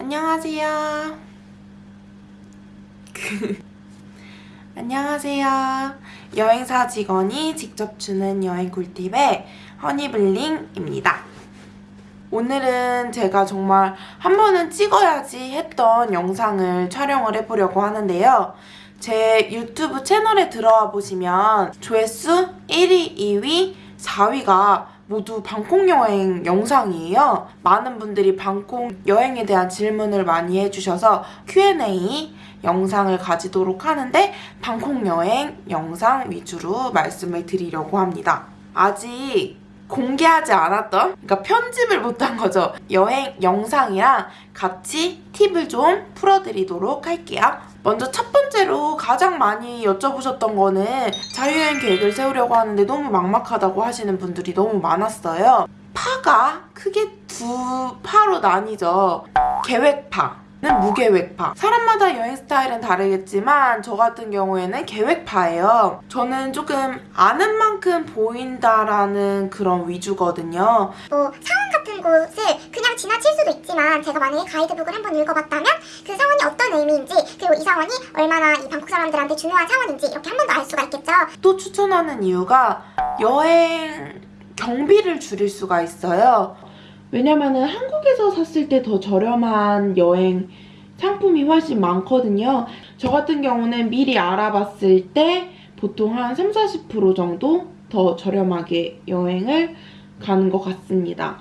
안녕하세요. 안녕하세요. 여행사 직원이 직접 주는 여행 꿀팁의 허니블링입니다. 오늘은 제가 정말 한 번은 찍어야지 했던 영상을 촬영을 해보려고 하는데요. 제 유튜브 채널에 들어와 보시면 조회수 1위, 2위, 4위가 모두 방콕 여행 영상이에요. 많은 분들이 방콕 여행에 대한 질문을 많이 해주셔서 Q&A 영상을 가지도록 하는데 방콕 여행 영상 위주로 말씀을 드리려고 합니다. 아직 공개하지 않았던 그러니까 편집을 못한 거죠. 여행 영상이랑 같이 팁을 좀 풀어드리도록 할게요. 먼저 첫 번째로 가장 많이 여쭤보셨던 거는 자유여행 계획을 세우려고 하는데 너무 막막하다고 하시는 분들이 너무 많았어요. 파가 크게 두 파로 나뉘죠. 계획파 는 무계획파. 사람마다 여행 스타일은 다르겠지만 저 같은 경우에는 계획파예요. 저는 조금 아는 만큼 보인다라는 그런 위주거든요. 뭐 사원 같은 곳을 그냥 지나칠 수도 있지만 제가 만약에 가이드북을 한번 읽어봤다면 그 사원이 어떤 의미인지 그리고 이 사원이 얼마나 이 방콕 사람들한테 중요한 사원인지 이렇게 한 번 더 알 수가 있겠죠. 또 추천하는 이유가 여행 경비를 줄일 수가 있어요. 왜냐면은 한국에서 샀을 때 더 저렴한 여행 상품이 훨씬 많거든요. 저 같은 경우는 미리 알아봤을 때 보통 한 3, 40% 정도 더 저렴하게 여행을 가는 것 같습니다.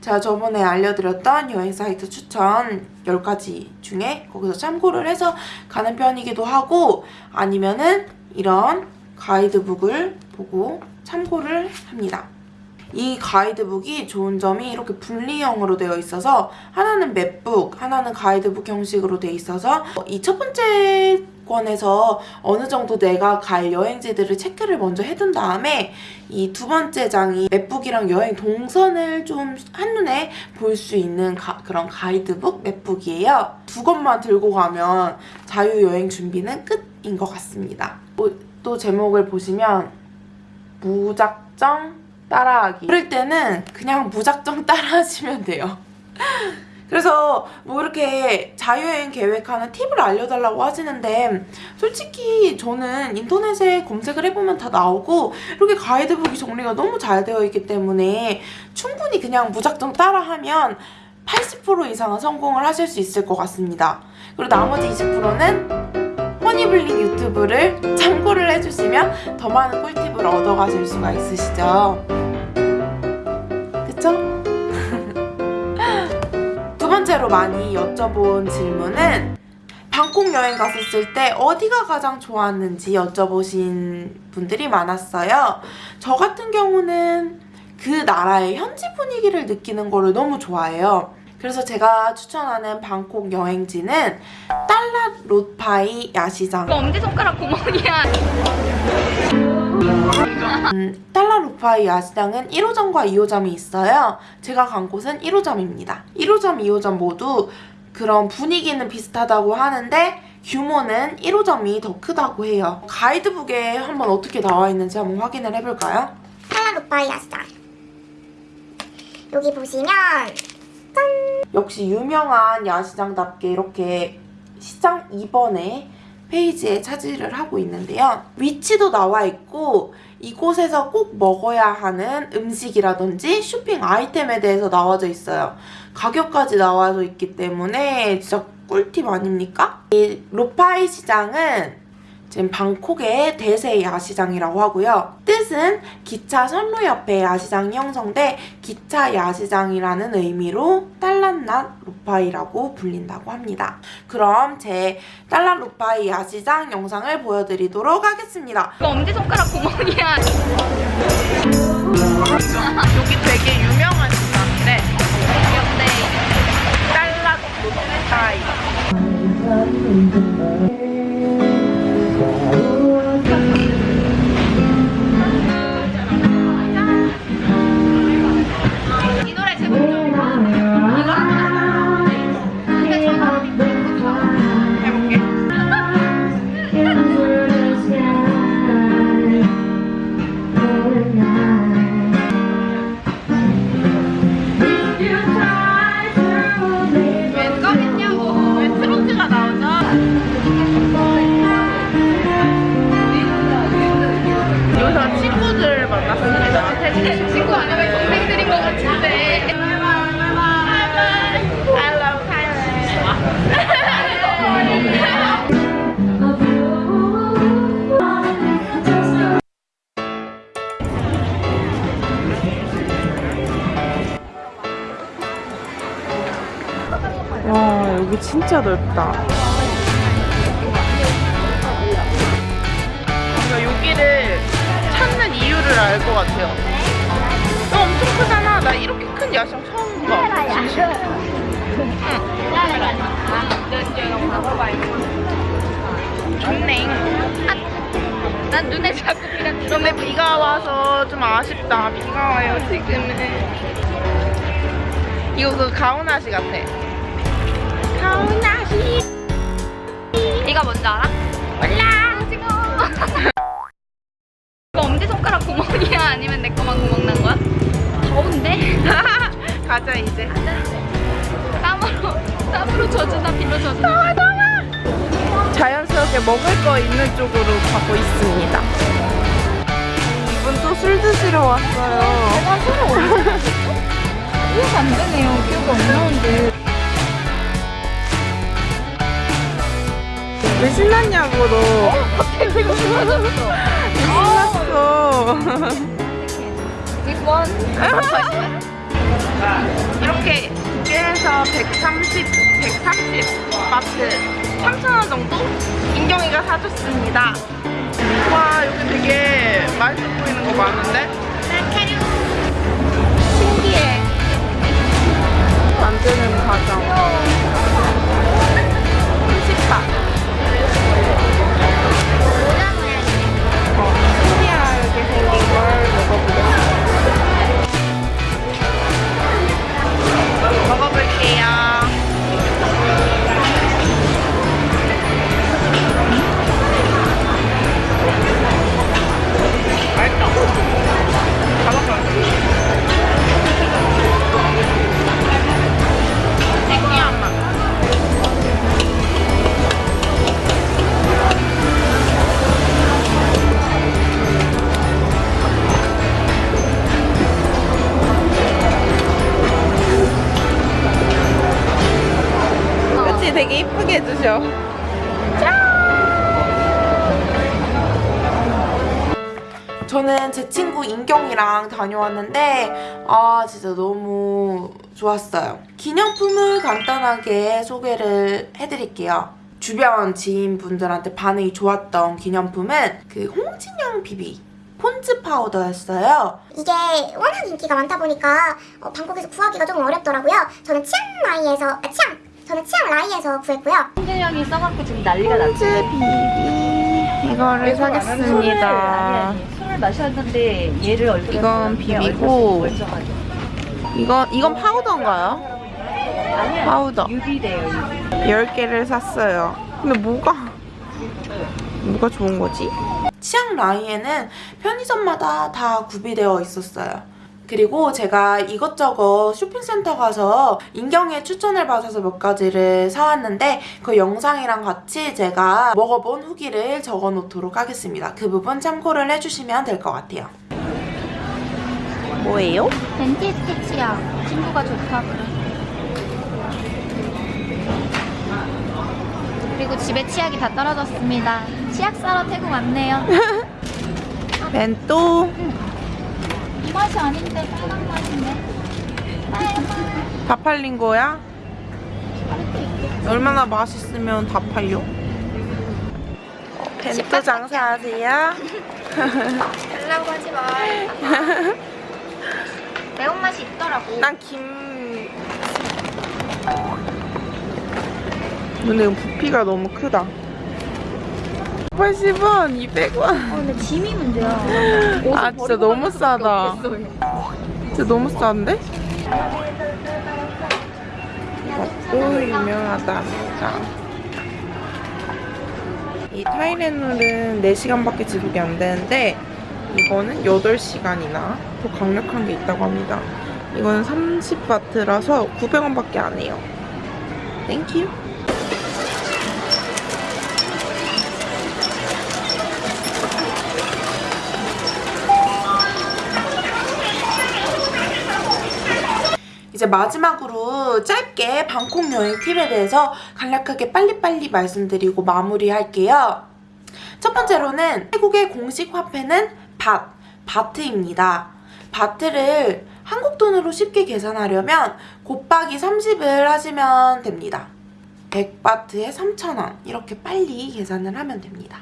제가 저번에 알려드렸던 여행 사이트 추천 10가지 중에 거기서 참고를 해서 가는 편이기도 하고 아니면은 이런 가이드북을 보고 참고를 합니다. 이 가이드북이 좋은 점이 이렇게 분리형으로 되어 있어서 하나는 맵북, 하나는 가이드북 형식으로 되어 있어서 이 첫 번째 권에서 어느 정도 내가 갈 여행지들을 체크를 먼저 해둔 다음에 이 두 번째 장이 맵북이랑 여행 동선을 좀 한눈에 볼 수 있는 가, 그런 가이드북 맵북이에요. 두 권만 들고 가면 자유여행 준비는 끝인 것 같습니다. 뭐, 또 제목을 보시면 무작정 따라하기. 그럴 때는 그냥 무작정 따라하시면 돼요. 그래서 뭐 이렇게 자유여행 계획하는 팁을 알려달라고 하시는데 솔직히 저는 인터넷에 검색을 해보면 다 나오고 이렇게 가이드북이 정리가 너무 잘 되어 있기 때문에 충분히 그냥 무작정 따라하면 80% 이상은 성공을 하실 수 있을 것 같습니다. 그리고 나머지 20%는 허니블링 유튜브를 참고를 해주시면 더 많은 꿀팁을 얻어가실 수가 있으시죠 그쵸? 두 번째로 많이 여쭤본 질문은 방콕 여행 갔었을 때 어디가 가장 좋았는지 여쭤보신 분들이 많았어요. 저 같은 경우는 그 나라의 현지 분위기를 느끼는 거를 너무 좋아해요. 그래서 제가 추천하는 방콕 여행지는 달랏 롯파이 야시장 너 엄지손가락 구멍이야. 음, 달라 루파이 야시장은 1호점과 2호점이 있어요. 제가 간 곳은 1호점입니다. 1호점, 2호점 모두 그런 분위기는 비슷하다고 하는데 규모는 1호점이 더 크다고 해요. 가이드북에 한번 어떻게 나와 있는지 한번 확인을 해볼까요? 탈라루파이 야시장. 여기 보시면 역시 유명한 야시장답게 이렇게 시장 2번에 페이지에 차지를 하고 있는데요. 위치도 나와 있고 이곳에서 꼭 먹어야 하는 음식이라든지 쇼핑 아이템에 대해서 나와져 있어요. 가격까지 나와져 있기 때문에 진짜 꿀팁 아닙니까? 이 로파이 시장은 지금 방콕의 대세 야시장이라고 하고요. 뜻은 기차 선로 옆에 야시장이 형성돼 기차 야시장이라는 의미로 딸란낫 루파이라고 불린다고 합니다. 그럼 제 딸란 루파이 야시장 영상을 보여드리도록 하겠습니다. 너 엄지손가락 구멍이야. 여기 되게 유명한 시장인데 근데 달랏 롯데타이 이 와 여기 진짜 넓다. 뭔가 여기를 찾는 이유를 알 것 같아요. 너 엄청 크잖아. 나 이렇게 큰 야경 처음 봐. 응. 좋네. 난 눈에 자꾸 비가. 근데 비가 와서 좀 아쉽다. 비가 와요 지금은. 이거 그 가오나시 같아. 네가 뭔지 알아? 몰라. 오징어. 이거 엄지 손가락 구멍이야? 아니면 내 거만 구멍 난 거야? 더운데? 가자 이제. 땀으로 땀으로 젖으나 비로 젖으나. 자연스럽게 먹을 거 있는 쪽으로 가고 있습니다. 이분 또 술 드시러 왔어요. 이해가 안 되네요. 기억이 안 나는데. 왜 신났냐고 너. 갑자기 배고 싶어졌어. 신났어. This one. 이렇게 두 개에서 130, 130 바트 3,000원 정도? 인경이가 사줬습니다. 와 여기 되게 맛있어 보이는 거 많은데? 신기해. 만드는 과정. 30바. 저는 제 친구 인경이랑 다녀왔는데 아 진짜 너무 좋았어요. 기념품을 간단하게 소개를 해드릴게요. 주변 지인분들한테 반응이 좋았던 기념품은 그 홍진영 비비 폰즈 파우더였어요. 이게 워낙 인기가 많다 보니까 어, 방콕에서 구하기가 조금 어렵더라고요. 저는 치앙라이에서 아, 치앙 저는 치앙라이에서 구했고요. 홍진영이 써갖고 지금 난리가 폰즈 났지. 비비 이거를 사겠습니다. 마셨는데 얘를 얼굴에 이건 비비고. 이건 이건 파우더인가요? 아니야. 파우더. UV래요. UV. 10개를 샀어요. 근데 뭐가 뭐가 좋은 거지? 치앙라이에는 편의점마다 다 구비되어 있었어요. 그리고 제가 이것저것 쇼핑센터 가서 인경의 추천을 받아서 몇 가지를 사왔는데 그 영상이랑 같이 제가 먹어본 후기를 적어 놓도록 하겠습니다. 그 부분 참고를 해주시면 될 것 같아요. 뭐예요? 덴티스트 치약. 친구가 좋다 그래. 그리고 집에 치약이 다 떨어졌습니다. 치약 사러 태국 왔네요. 벤또 이 맛이 아닌데 빨간 맛인데. 다 팔린 거야? 얼마나 맛있으면 다 팔려? 벤또 장사하세요? 달라고 하지 마. 매운맛이 있더라고. 난 김... 근데 이거 부피가 너무 크다 80원, 200원. 어, 근데 짐이 문제야. 아 진짜 너무 싸다. 진짜 너무 싼데? 맛도 유명하답니다. 이 타이레놀은 4시간밖에 지속이 안 되는데 이거는 8시간이나 더 강력한 게 있다고 합니다. 이거는 30바트라서 900원밖에 안 해요. Thank you 이제 마지막으로 짧게 방콕 여행 팁에 대해서 간략하게 빨리빨리 말씀드리고 마무리할게요. 첫 번째로는 태국의 공식 화폐는 밭, 바트입니다. 바트를 한국 돈으로 쉽게 계산하려면 곱하기 30을 하시면 됩니다. 100바트에 3,000원 이렇게 빨리 계산을 하면 됩니다.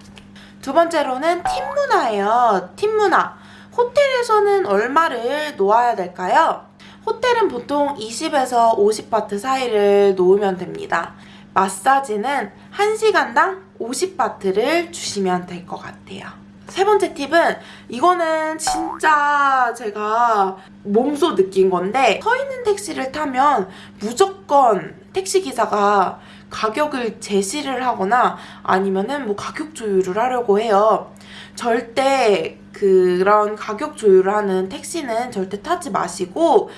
두 번째로는 팁 문화예요. 팁 문화. 호텔에서는 얼마를 놓아야 될까요? 호텔은 보통 20에서 50바트 사이를 놓으면 됩니다. 마사지는 1시간당 50바트를 주시면 될 것 같아요. 세 번째 팁은 이거는 진짜 제가 몸소 느낀 건데 서 있는 택시를 타면 무조건 택시 기사가 가격을 제시를 하거나 아니면은 뭐 가격 조율을 하려고 해요. 절대 그런 가격 조율을 하는 택시는 절대 타지 마시고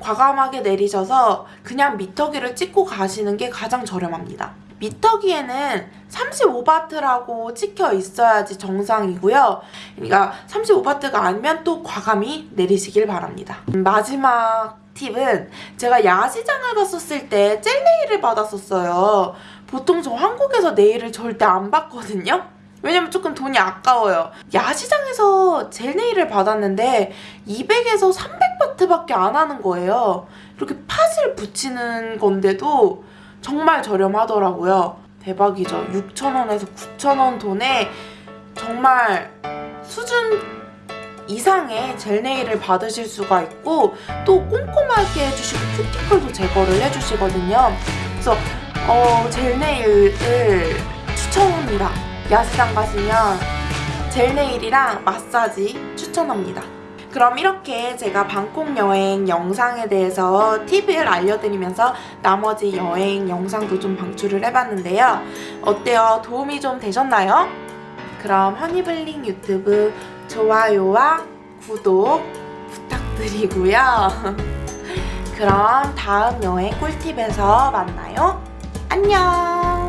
과감하게 내리셔서 그냥 미터기를 찍고 가시는 게 가장 저렴합니다. 미터기에는 35바트라고 찍혀 있어야지 정상이고요. 그러니까 35바트가 아니면 또 과감히 내리시길 바랍니다. 음, 마지막 팁은 제가 야시장을 갔었을 때 젤네일을 받았었어요. 보통 저 한국에서 네일을 절대 안 받거든요. 왜냐면 조금 돈이 아까워요. 야시장에서 젤네일을 받았는데 200에서 300바트밖에 안 하는 거예요. 이렇게 팥을 붙이는 건데도 정말 저렴하더라고요. 대박이죠. 6,000원에서 9,000원 돈에 정말 수준 이상의 젤네일을 받으실 수가 있고 또 꼼꼼하게 해주시고 큐티클도 제거를 해주시거든요. 그래서 어, 젤네일을 추천합니다. 야시장 가시면 젤네일이랑 마사지 추천합니다. 그럼 이렇게 제가 방콕 여행 영상에 대해서 팁을 알려드리면서 나머지 여행 영상도 좀 방출을 해봤는데요. 어때요? 도움이 좀 되셨나요? 그럼 허니블링 유튜브 좋아요와 구독 부탁드리고요. 그럼 다음 여행 꿀팁에서 만나요. 안녕!